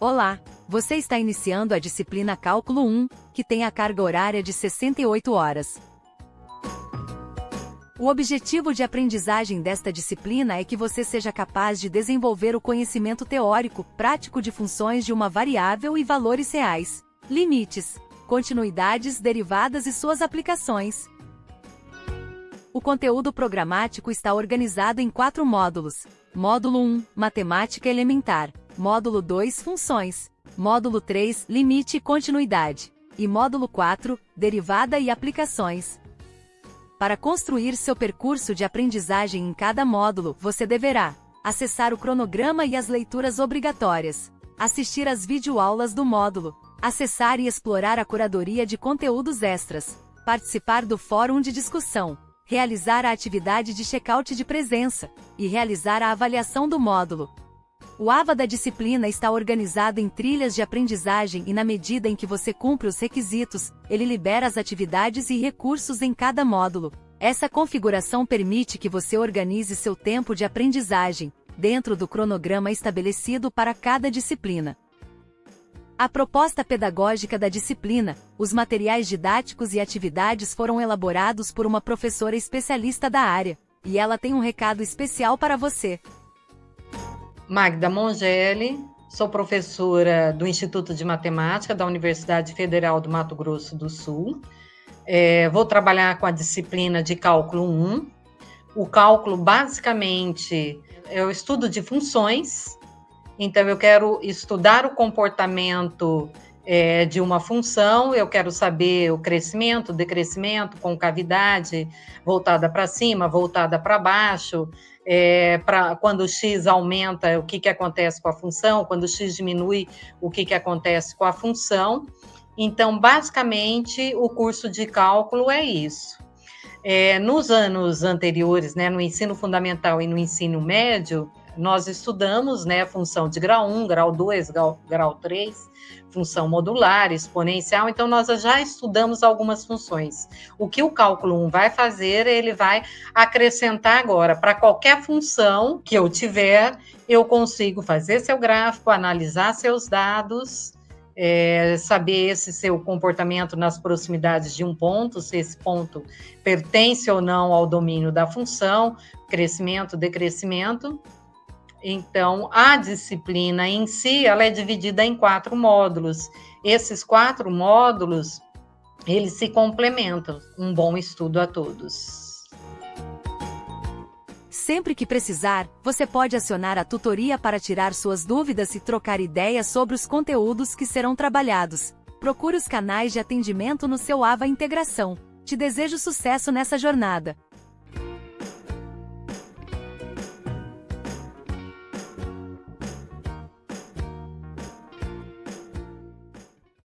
Olá! Você está iniciando a disciplina Cálculo 1, que tem a carga horária de 68 horas. O objetivo de aprendizagem desta disciplina é que você seja capaz de desenvolver o conhecimento teórico, prático de funções de uma variável e valores reais, limites, continuidades, derivadas e suas aplicações. O conteúdo programático está organizado em quatro módulos. Módulo 1, Matemática Elementar. Módulo 2, Funções. Módulo 3, Limite e Continuidade. E módulo 4, Derivada e Aplicações. Para construir seu percurso de aprendizagem em cada módulo, você deverá acessar o cronograma e as leituras obrigatórias, assistir às videoaulas do módulo, acessar e explorar a curadoria de conteúdos extras, participar do fórum de discussão, realizar a atividade de check-out de presença e realizar a avaliação do módulo. O AVA da disciplina está organizado em trilhas de aprendizagem e na medida em que você cumpre os requisitos, ele libera as atividades e recursos em cada módulo. Essa configuração permite que você organize seu tempo de aprendizagem, dentro do cronograma estabelecido para cada disciplina. A proposta pedagógica da disciplina, os materiais didáticos e atividades foram elaborados por uma professora especialista da área, e ela tem um recado especial para você. Magda Mongeli, sou professora do Instituto de Matemática da Universidade Federal do Mato Grosso do Sul. É, vou trabalhar com a disciplina de cálculo 1. O cálculo, basicamente, é o estudo de funções, então, eu quero estudar o comportamento é, de uma função, eu quero saber o crescimento, decrescimento, concavidade, voltada para cima, voltada para baixo, é, pra, quando o x aumenta, o que, que acontece com a função, quando o x diminui, o que, que acontece com a função. Então, basicamente, o curso de cálculo é isso. É, nos anos anteriores, né, no ensino fundamental e no ensino médio, nós estudamos né, função de grau 1, grau 2, grau, grau 3, função modular, exponencial, então nós já estudamos algumas funções. O que o cálculo 1 vai fazer, ele vai acrescentar agora, para qualquer função que eu tiver, eu consigo fazer seu gráfico, analisar seus dados, é, saber esse seu comportamento nas proximidades de um ponto, se esse ponto pertence ou não ao domínio da função, crescimento, decrescimento, então, a disciplina em si, ela é dividida em quatro módulos. Esses quatro módulos, eles se complementam. Um bom estudo a todos. Sempre que precisar, você pode acionar a tutoria para tirar suas dúvidas e trocar ideias sobre os conteúdos que serão trabalhados. Procure os canais de atendimento no seu AVA Integração. Te desejo sucesso nessa jornada.